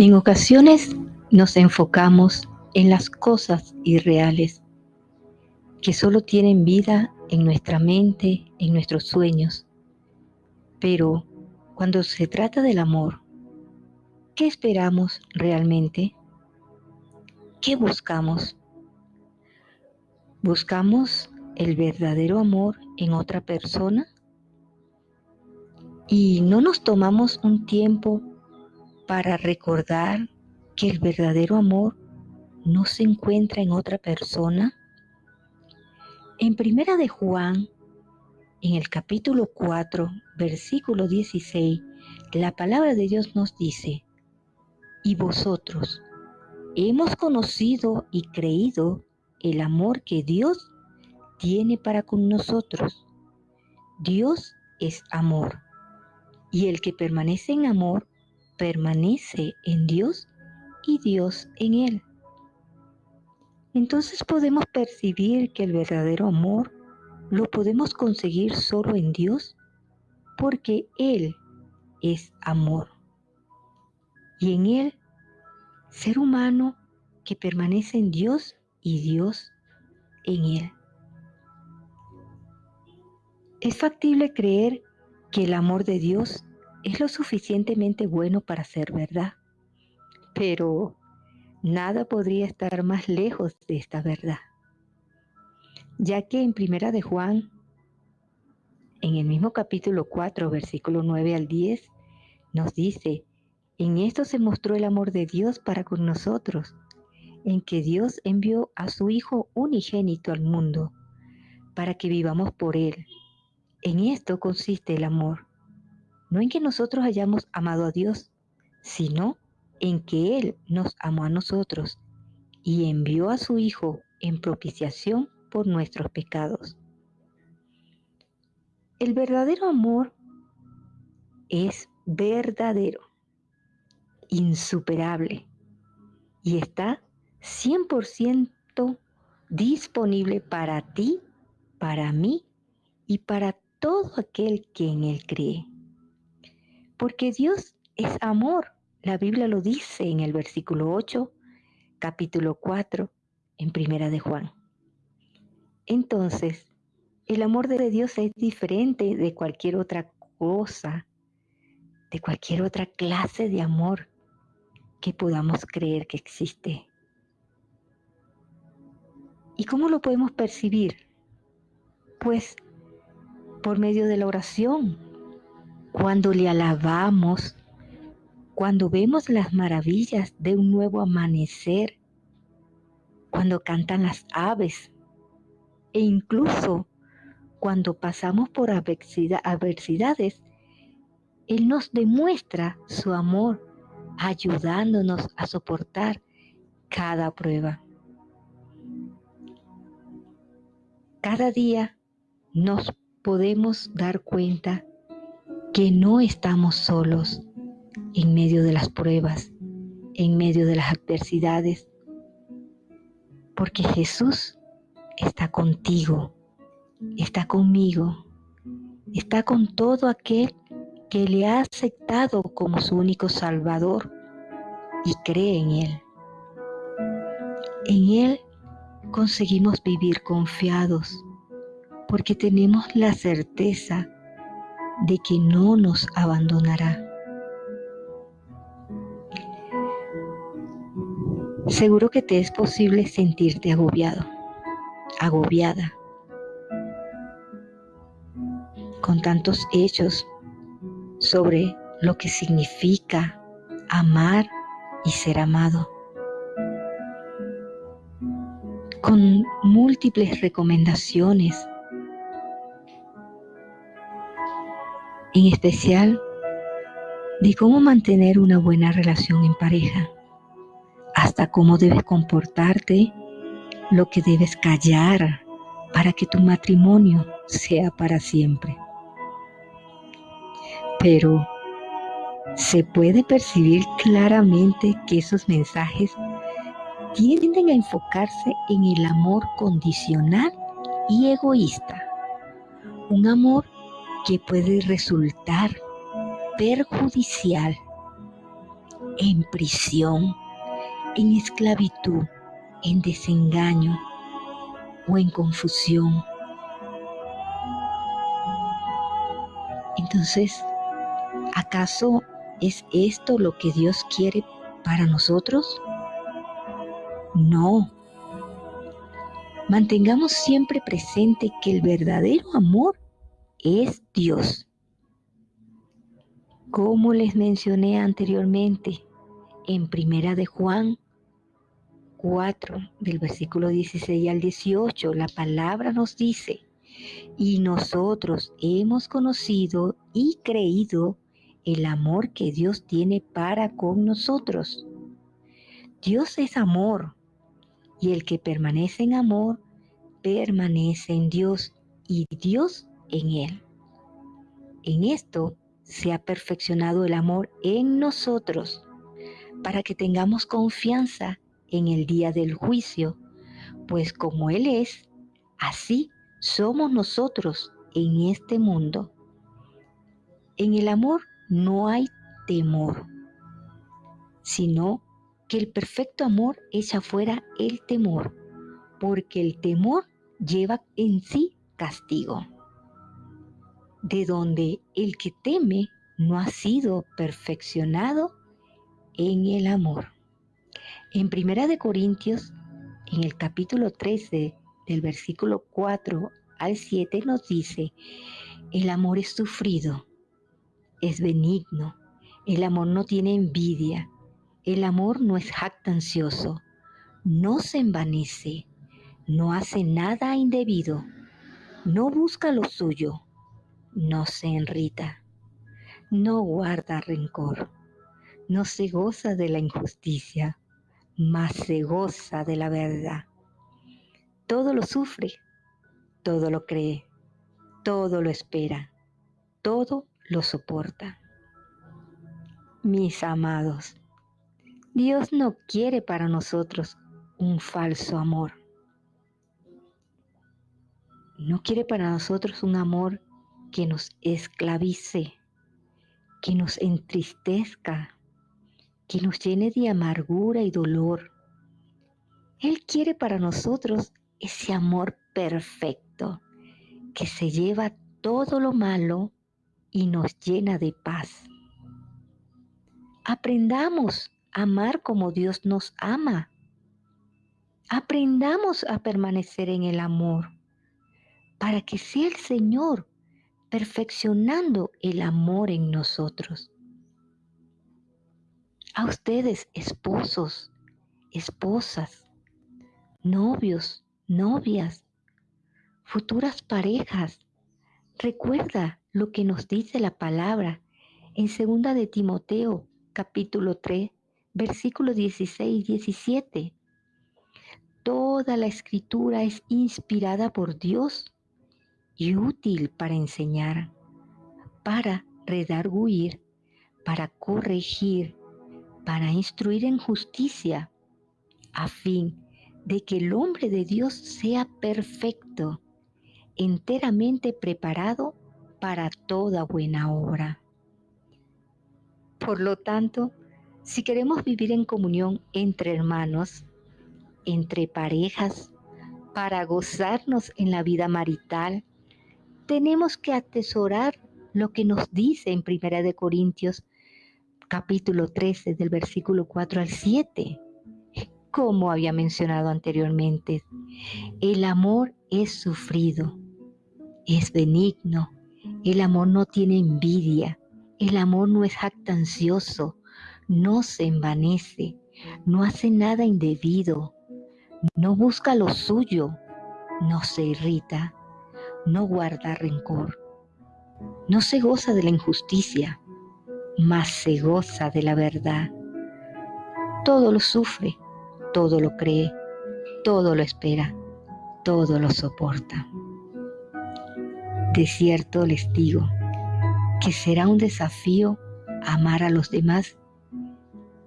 En ocasiones nos enfocamos en las cosas irreales que solo tienen vida en nuestra mente, en nuestros sueños. Pero cuando se trata del amor, ¿qué esperamos realmente? ¿Qué buscamos? ¿Buscamos el verdadero amor en otra persona? ¿Y no nos tomamos un tiempo para recordar que el verdadero amor no se encuentra en otra persona? En primera de Juan, en el capítulo 4, versículo 16, la palabra de Dios nos dice, y vosotros hemos conocido y creído el amor que Dios tiene para con nosotros. Dios es amor, y el que permanece en amor permanece en Dios y Dios en él. Entonces podemos percibir que el verdadero amor lo podemos conseguir solo en Dios porque Él es amor. Y en Él, ser humano que permanece en Dios y Dios en Él. Es factible creer que el amor de Dios es lo suficientemente bueno para ser verdad, pero nada podría estar más lejos de esta verdad, ya que en Primera de Juan, en el mismo capítulo 4, versículo 9 al 10, nos dice, en esto se mostró el amor de Dios para con nosotros, en que Dios envió a su Hijo unigénito al mundo, para que vivamos por Él. En esto consiste el amor no en que nosotros hayamos amado a Dios, sino en que Él nos amó a nosotros y envió a su Hijo en propiciación por nuestros pecados. El verdadero amor es verdadero, insuperable y está 100% disponible para ti, para mí y para todo aquel que en Él cree porque Dios es amor. La Biblia lo dice en el versículo 8, capítulo 4, en Primera de Juan. Entonces, el amor de Dios es diferente de cualquier otra cosa, de cualquier otra clase de amor que podamos creer que existe. ¿Y cómo lo podemos percibir? Pues por medio de la oración, cuando le alabamos, cuando vemos las maravillas de un nuevo amanecer, cuando cantan las aves e incluso cuando pasamos por adversidades, Él nos demuestra su amor ayudándonos a soportar cada prueba. Cada día nos podemos dar cuenta que no estamos solos en medio de las pruebas, en medio de las adversidades, porque Jesús está contigo, está conmigo, está con todo aquel que le ha aceptado como su único Salvador y cree en Él. En Él conseguimos vivir confiados porque tenemos la certeza de que no nos abandonará. Seguro que te es posible sentirte agobiado, agobiada, con tantos hechos sobre lo que significa amar y ser amado, con múltiples recomendaciones en especial de cómo mantener una buena relación en pareja, hasta cómo debes comportarte, lo que debes callar para que tu matrimonio sea para siempre. Pero se puede percibir claramente que esos mensajes tienden a enfocarse en el amor condicional y egoísta, un amor que puede resultar perjudicial en prisión, en esclavitud, en desengaño o en confusión. Entonces, ¿acaso es esto lo que Dios quiere para nosotros? No. Mantengamos siempre presente que el verdadero amor es Dios. Como les mencioné anteriormente, en Primera de Juan 4, del versículo 16 al 18, la palabra nos dice, y nosotros hemos conocido y creído el amor que Dios tiene para con nosotros. Dios es amor, y el que permanece en amor, permanece en Dios y Dios en él. En esto se ha perfeccionado el amor en nosotros para que tengamos confianza en el día del juicio, pues como Él es, así somos nosotros en este mundo. En el amor no hay temor, sino que el perfecto amor echa fuera el temor, porque el temor lleva en sí castigo de donde el que teme no ha sido perfeccionado en el amor. En Primera de Corintios, en el capítulo 13, del versículo 4 al 7 nos dice, el amor es sufrido, es benigno, el amor no tiene envidia, el amor no es jactancioso, no se envanece, no hace nada indebido, no busca lo suyo no se enrita, no guarda rencor, no se goza de la injusticia, mas se goza de la verdad. Todo lo sufre, todo lo cree, todo lo espera, todo lo soporta. Mis amados, Dios no quiere para nosotros un falso amor. No quiere para nosotros un amor que nos esclavice, que nos entristezca, que nos llene de amargura y dolor. Él quiere para nosotros ese amor perfecto que se lleva todo lo malo y nos llena de paz. Aprendamos a amar como Dios nos ama. Aprendamos a permanecer en el amor para que sea el Señor perfeccionando el amor en nosotros. A ustedes, esposos, esposas, novios, novias, futuras parejas, recuerda lo que nos dice la palabra en 2 de Timoteo capítulo 3, versículos 16 y 17. Toda la escritura es inspirada por Dios y útil para enseñar, para redarguir, para corregir, para instruir en justicia, a fin de que el hombre de Dios sea perfecto, enteramente preparado para toda buena obra. Por lo tanto, si queremos vivir en comunión entre hermanos, entre parejas, para gozarnos en la vida marital, tenemos que atesorar lo que nos dice en Primera de Corintios capítulo 13 del versículo 4 al 7. Como había mencionado anteriormente, el amor es sufrido, es benigno, el amor no tiene envidia, el amor no es jactancioso, no se envanece, no hace nada indebido, no busca lo suyo, no se irrita, no guarda rencor. No se goza de la injusticia, mas se goza de la verdad. Todo lo sufre, todo lo cree, todo lo espera, todo lo soporta. De cierto les digo que será un desafío amar a los demás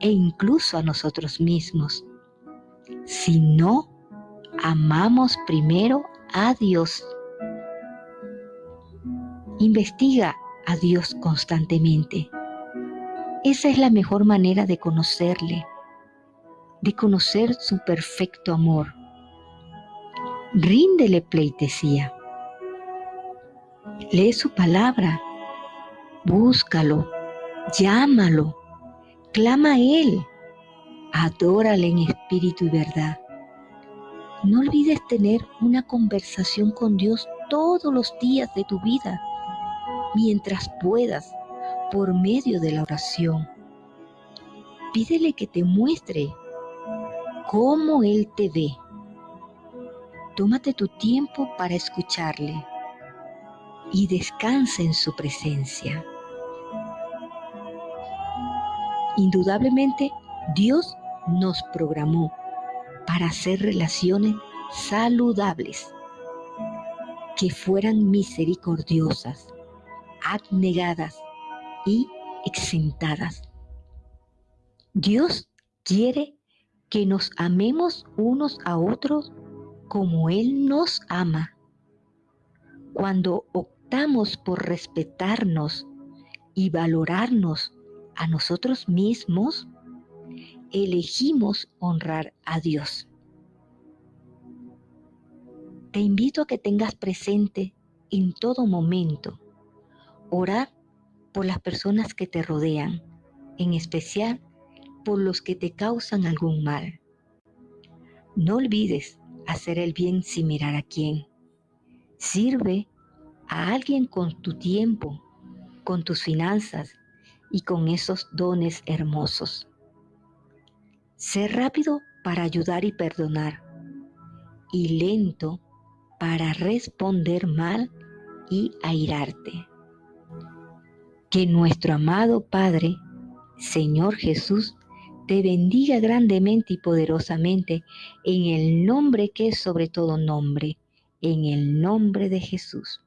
e incluso a nosotros mismos si no amamos primero a Dios Investiga a Dios constantemente. Esa es la mejor manera de conocerle, de conocer su perfecto amor. Ríndele pleitesía. Lee su palabra, búscalo, llámalo, clama a Él, adórale en espíritu y verdad. No olvides tener una conversación con Dios todos los días de tu vida, mientras puedas, por medio de la oración. Pídele que te muestre cómo Él te ve. Tómate tu tiempo para escucharle y descansa en su presencia. Indudablemente, Dios nos programó para hacer relaciones saludables, que fueran misericordiosas, abnegadas y exentadas. Dios quiere que nos amemos unos a otros como Él nos ama. Cuando optamos por respetarnos y valorarnos a nosotros mismos, elegimos honrar a Dios. Te invito a que tengas presente en todo momento orar por las personas que te rodean, en especial por los que te causan algún mal. No olvides hacer el bien sin mirar a quién. Sirve a alguien con tu tiempo, con tus finanzas y con esos dones hermosos. Sé rápido para ayudar y perdonar y lento para responder mal y airarte. Que nuestro amado Padre, Señor Jesús, te bendiga grandemente y poderosamente en el nombre que es sobre todo nombre, en el nombre de Jesús.